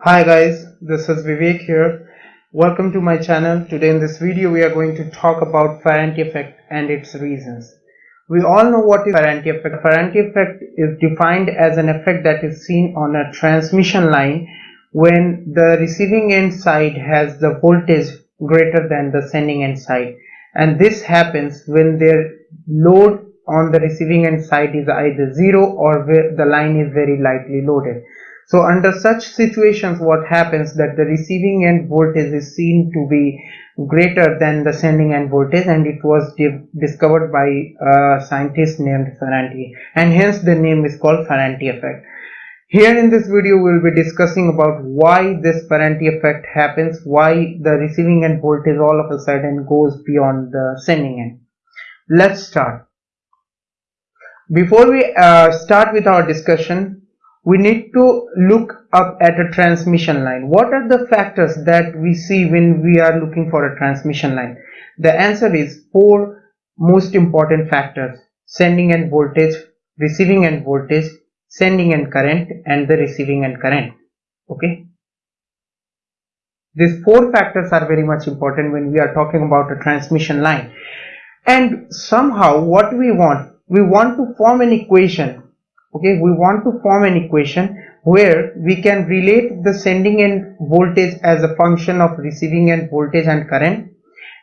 Hi guys, this is Vivek here. Welcome to my channel. Today in this video we are going to talk about Ferranti effect and its reasons. We all know what is Ferranti effect. Ferranti effect is defined as an effect that is seen on a transmission line when the receiving end side has the voltage greater than the sending end side and this happens when their load on the receiving end side is either zero or the line is very lightly loaded. So under such situations what happens that the receiving end voltage is seen to be greater than the sending end voltage and it was discovered by a scientist named Ferranti and hence the name is called Ferranti effect. Here in this video we will be discussing about why this Ferranti effect happens, why the receiving end voltage all of a sudden goes beyond the sending end. Let's start. Before we uh, start with our discussion, we need to look up at a transmission line. What are the factors that we see when we are looking for a transmission line? The answer is four most important factors. Sending end voltage, receiving end voltage, sending end current and the receiving end current. Okay. These four factors are very much important when we are talking about a transmission line. And somehow what we want, we want to form an equation okay we want to form an equation where we can relate the sending end voltage as a function of receiving end voltage and current.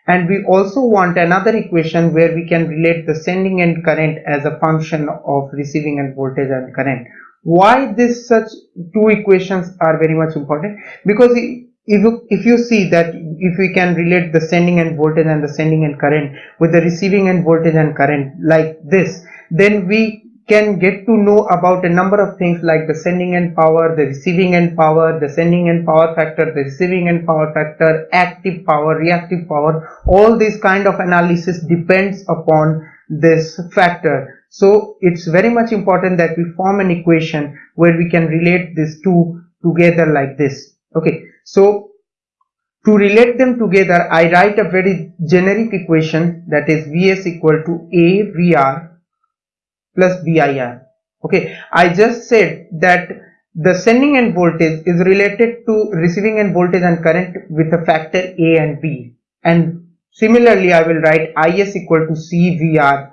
And we also want another equation where we can relate the sending end current as a function of receiving end voltage and current. Why this such two equations are very much important? Because if you, if you see that if we can relate the sending end voltage and the sending end current with the receiving end voltage and current like this then we can get to know about a number of things like the sending end power, the receiving end power, the sending end power factor, the receiving end power factor, active power, reactive power. All this kind of analysis depends upon this factor. So it's very much important that we form an equation where we can relate these two together like this. Okay, so to relate them together, I write a very generic equation that is Vs equal to A VR plus VIR. Okay, I just said that the sending end voltage is related to receiving end voltage and current with a factor A and B. And similarly, I will write IS equal to CVR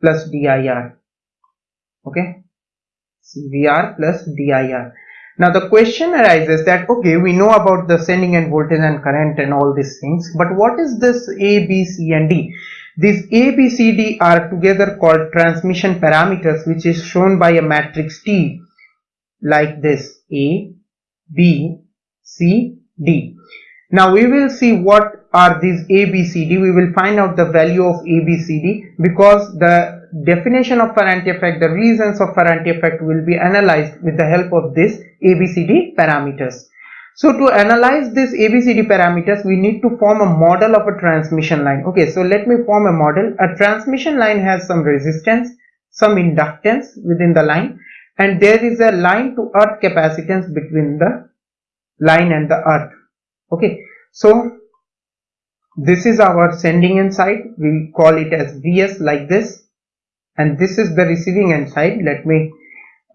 plus DIR. Okay, CVR plus DIR. Now the question arises that okay we know about the sending end voltage and current and all these things but what is this A, B, C and D? These A, B, C, D are together called transmission parameters which is shown by a matrix T like this A, B, C, D. Now we will see what are these A, B, C, D. We will find out the value of A, B, C, D because the definition of Ferranti effect, the reasons of Ferranti effect will be analyzed with the help of this A, B, C, D parameters. So to analyze this ABCD parameters, we need to form a model of a transmission line. Okay, so let me form a model. A transmission line has some resistance, some inductance within the line and there is a line to earth capacitance between the line and the earth. Okay, so this is our sending end side. We call it as Vs like this and this is the receiving end side. Let me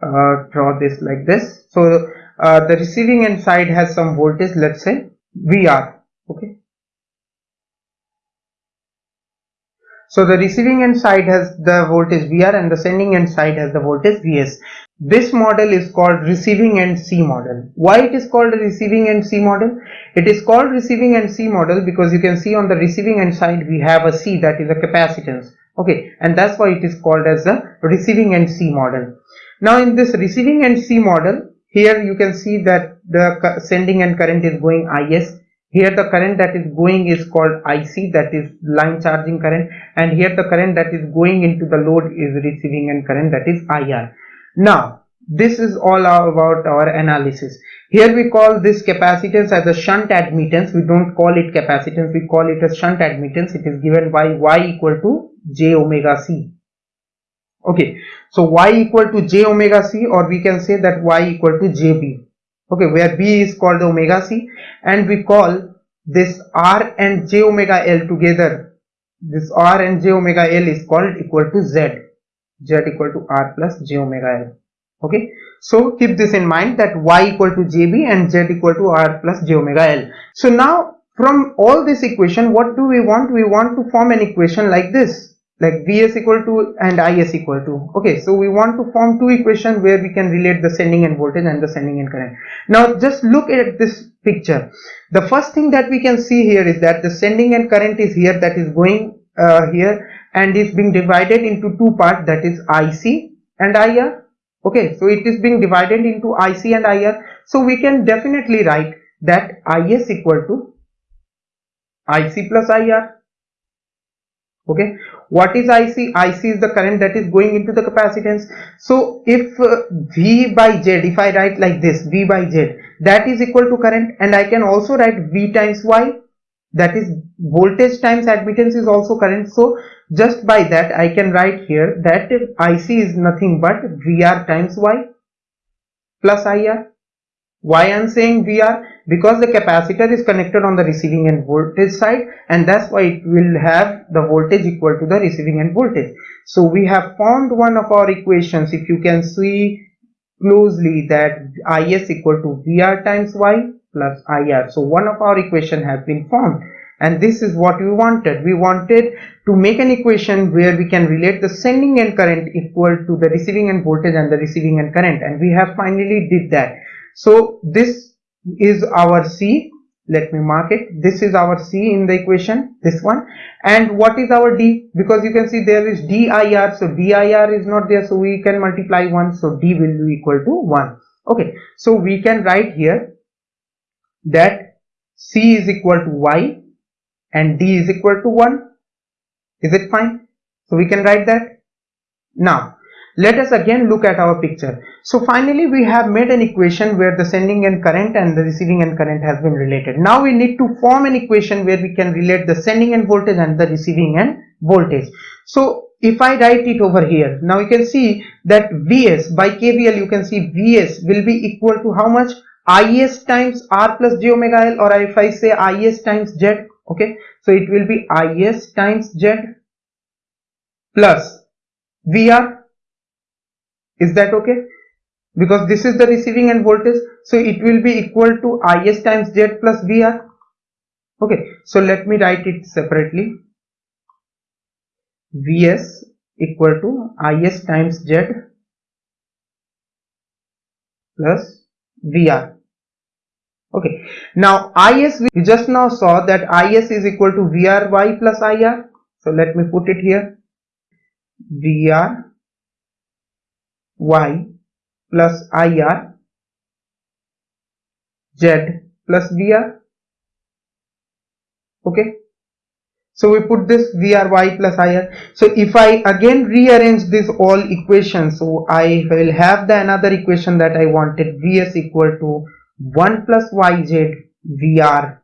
uh, draw this like this. So uh, the receiving end side has some voltage let's say VR okay? So the receiving end side has the voltage VR and the sending end side has the voltage VS this model is called receiving end C model. Why it is called receiving end C model? It is called receiving end C model because you can see on the receiving end side we have a C that is a capacitance okay? And that's why it is called as the receiving end C model. Now in this receiving end C model here you can see that the sending end current is going is here the current that is going is called ic that is line charging current. And here the current that is going into the load is receiving end current that is ir now this is all about our analysis. Here we call this capacitance as a shunt admittance. We don't call it capacitance. We call it a shunt admittance. It is given by y equal to j omega c okay. So y equal to j omega c or we can say that y equal to jb okay. Where b is called the omega c and we call this r and j omega l together. This r and j omega l is called equal to z. Z equal to r plus j omega l. Okay. So keep this in mind that y equal to jb and z equal to r plus j omega l. So now from all this equation what do we want? We want to form an equation like this like Vs equal to and I Is equal to. Okay, so we want to form two equations where we can relate the sending end voltage and the sending end current. Now just look at this picture. The first thing that we can see here is that the sending end current is here that is going uh, here and is being divided into two parts that is IC and IR. Okay, so it is being divided into IC and IR. So we can definitely write that Is equal to IC plus IR okay? What is ic ic is the current that is going into the capacitance. So if uh, v by z if i write like this v by z that is equal to current and i can also write v times y. That is voltage times admittance is also current. So just by that i can write here that ic is nothing but vr times y plus ir why i'm saying vr because the capacitor is connected on the receiving end voltage side and that's why it will have the voltage equal to the receiving end voltage. So we have formed one of our equations. If you can see closely that is equal to vr times y plus ir so one of our equation has been formed. And this is what we wanted. We wanted to make an equation where we can relate the sending end current equal to the receiving end voltage and the receiving end current. And we have finally did that so this is our C. Let me mark it. This is our C in the equation this one. And what is our D? Because you can see there is DIR so DIR is not there so we can multiply 1 so D will be equal to 1 okay so we can write here that C is equal to Y and D is equal to 1 is it fine? So we can write that. Now let us again look at our picture. So finally we have made an equation where the sending end current and the receiving end current has been related. Now we need to form an equation where we can relate the sending end voltage and the receiving end voltage. So if I write it over here, now you can see that Vs by KVL you can see Vs will be equal to how much? Is times R plus j omega L or if I say Is times Z okay. So it will be Is times Z plus VR is that okay? Because this is the receiving end voltage so it will be equal to is times z plus vr okay so let me write it separately. Vs equal to is times z plus vr okay now is we just now saw that is is equal to vry plus ir so let me put it here. Vr y plus ir z plus vr okay? So we put this vr y plus ir so if i again rearrange this all equations so i will have the another equation that i wanted vs equal to 1 plus yz vr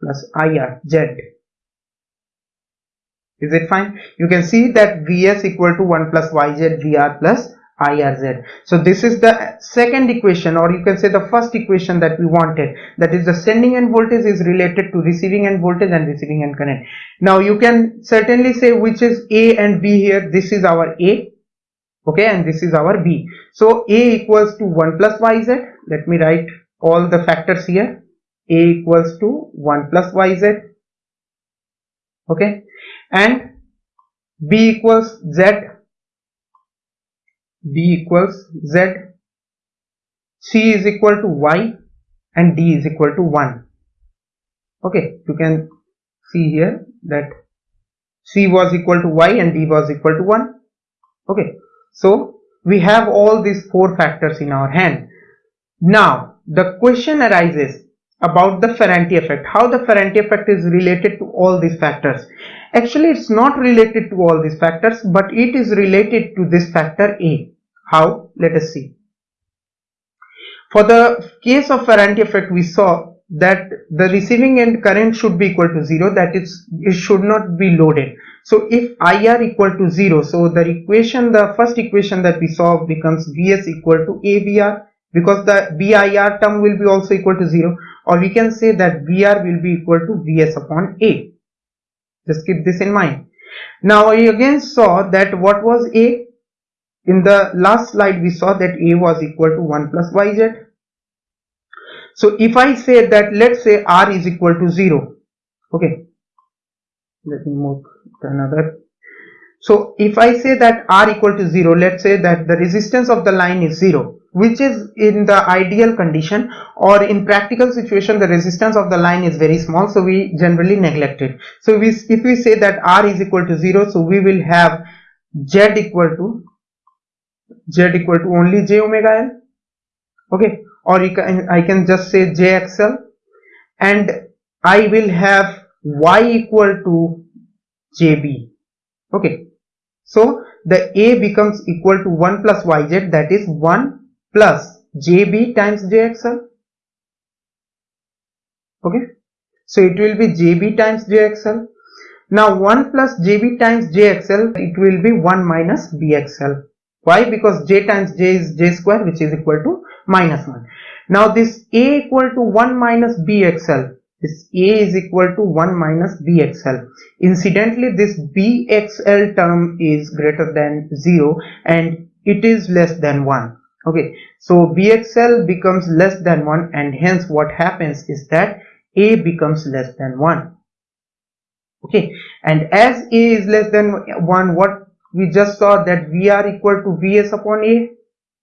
plus ir z. Is it fine? You can see that vs equal to 1 plus yz vr plus IRZ. So this is the second equation or you can say the first equation that we wanted that is the sending end voltage is related to receiving end voltage and receiving end current. Now you can certainly say which is A and B here this is our A okay and this is our B. So A equals to 1 plus YZ let me write all the factors here A equals to 1 plus YZ okay and B equals Z b equals z c is equal to y and d is equal to 1 okay you can see here that c was equal to y and d was equal to 1 okay so we have all these four factors in our hand. Now the question arises about the Ferranti effect how the Ferranti effect is related to all these factors. Actually it's not related to all these factors but it is related to this factor a how? Let us see. For the case of Ferranti effect, we saw that the receiving end current should be equal to 0, that is, it should not be loaded. So if IR equal to 0, so the equation, the first equation that we saw becomes Vs equal to AVR because the VIR term will be also equal to 0 or we can say that VR will be equal to Vs upon A. Just keep this in mind. Now we again saw that what was A? In the last slide we saw that a was equal to 1 plus yz so if i say that let's say r is equal to 0 okay. Let me move to another. So if i say that r equal to 0 let's say that the resistance of the line is 0 which is in the ideal condition or in practical situation the resistance of the line is very small so we generally neglect it. So we, if we say that r is equal to 0 so we will have z equal to z equal to only j omega l. Okay? Or you can, I can just say jxl and I will have y equal to jb okay? So the a becomes equal to 1 plus yz that is 1 plus jb times jxl okay? So it will be jb times jxl now 1 plus jb times jxl it will be 1 minus bxl why? Because j times j is j square which is equal to minus 1. Now this a equal to 1 minus bxl. This a is equal to 1 minus bxl. Incidentally this bxl term is greater than 0 and it is less than 1. Okay. So bxl becomes less than 1 and hence what happens is that a becomes less than 1 okay and as a is less than 1 what we just saw that VR equal to Vs upon A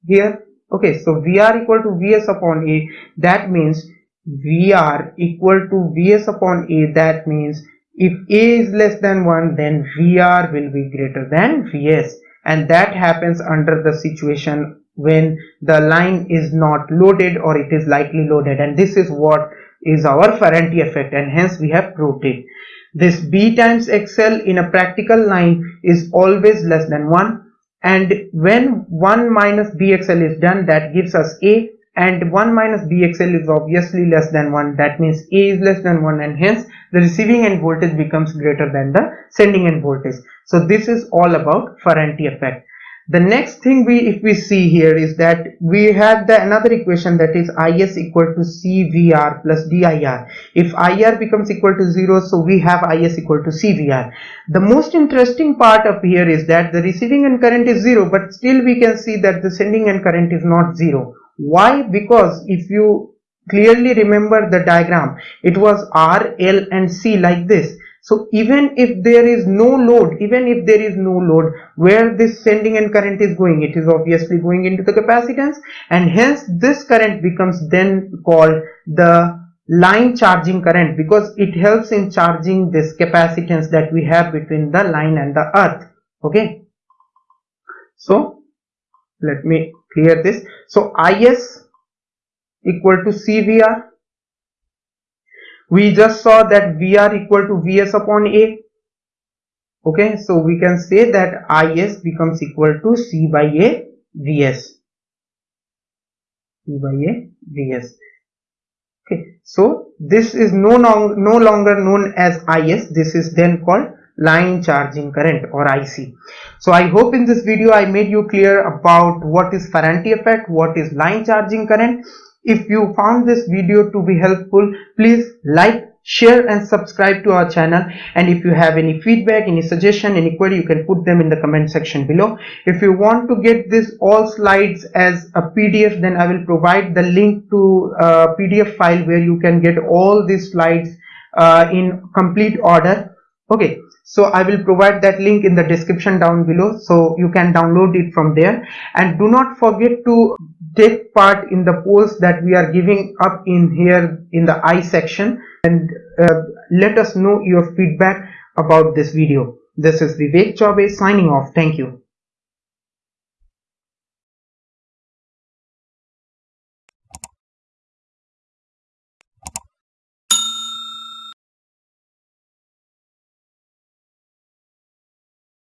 here. Okay, so VR equal to Vs upon A, that means VR equal to Vs upon A, that means if A is less than 1, then VR will be greater than Vs. And that happens under the situation when the line is not loaded or it is lightly loaded. And this is what is our Ferranti effect and hence we have proved it. This b times xl in a practical line is always less than 1 and when 1 minus bxl is done that gives us a and 1 minus bxl is obviously less than 1 that means a is less than 1 and hence the receiving end voltage becomes greater than the sending end voltage. So this is all about Ferranti effect the next thing we if we see here is that we have the another equation that is is equal to cvr plus dir if ir becomes equal to 0 so we have is equal to cvr the most interesting part of here is that the receiving end current is 0 but still we can see that the sending end current is not 0 why? Because if you clearly remember the diagram it was r l and c like this so even if there is no load, even if there is no load, where this sending end current is going, it is obviously going into the capacitance and hence this current becomes then called the line charging current because it helps in charging this capacitance that we have between the line and the earth. Okay. So let me clear this. So IS equal to CVR we just saw that VR equal to Vs upon A. Okay, so we can say that Is becomes equal to C by A Vs. C by A Vs. Okay, so this is no, no, no longer known as Is. This is then called line charging current or IC. So I hope in this video I made you clear about what is Ferranti effect, what is line charging current if you found this video to be helpful, please like, share and subscribe to our channel and if you have any feedback, any suggestion, any query, you can put them in the comment section below. If you want to get this all slides as a PDF, then I will provide the link to a PDF file where you can get all these slides uh, in complete order. Okay, so i will provide that link in the description down below so you can download it from there. And do not forget to take part in the polls that we are giving up in here in the i section. And uh, let us know your feedback about this video. This is vivek chaube signing off. Thank you